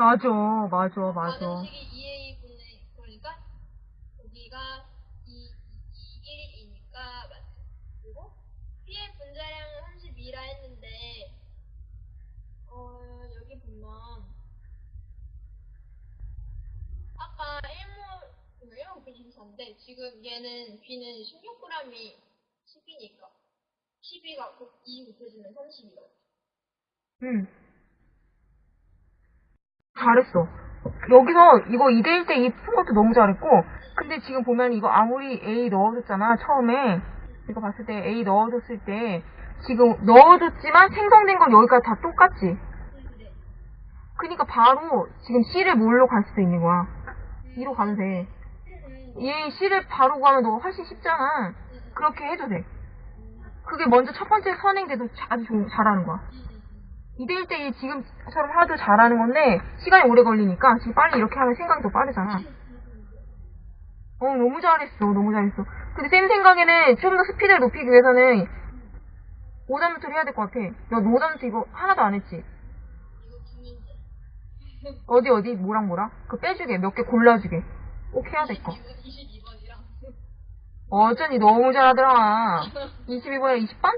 맞아, 맞아, 맞아. 반응식이 2A 분의 그러니까 여기가 2, 2, 1이니까 맞죠. 그리고 P의 분자량은 32라 했는데 어 여기 보면 아까 1모 1모 B 24인데 지금 얘는 B는 16g이 10이니까 12가 2 곱해지면 30이다. 응. 잘했어. 여기서 이거 2대1 때 이 푼 것도 너무 잘했고, 근데 지금 보면 이거 아무리 A 넣어줬잖아, 처음에. 이거 봤을 때 A 넣어줬을 때, 지금 넣어줬지만 생성된 건 여기까지 다 똑같지? 네. 그니까 바로 지금 C를 뭘로 갈 수도 있는 거야. 2로 가면 돼. 얘 C를 바로 가면 너 훨씬 쉽잖아. 그렇게 해도 돼. 그게 먼저 첫 번째 선행돼도 아주 좋- 잘하는 거야. 2대1 때 지금처럼 하도 잘하는 건데 시간이 오래 걸리니까 지금 빨리 이렇게 하면 생각이 더 빠르잖아. 어 너무 잘했어 너무 잘했어. 근데 쌤 생각에는 좀 더 스피드를 높이기 위해서는 오답노트를 해야 될 것 같아. 너 오답노트 이거 하나도 안 했지? 어디 어디 뭐랑 뭐랑? 그 빼주게 몇 개 골라주게. 꼭 해야 될 거. 22번이랑 어쩐지 너무 잘하더라. 22번에 20번?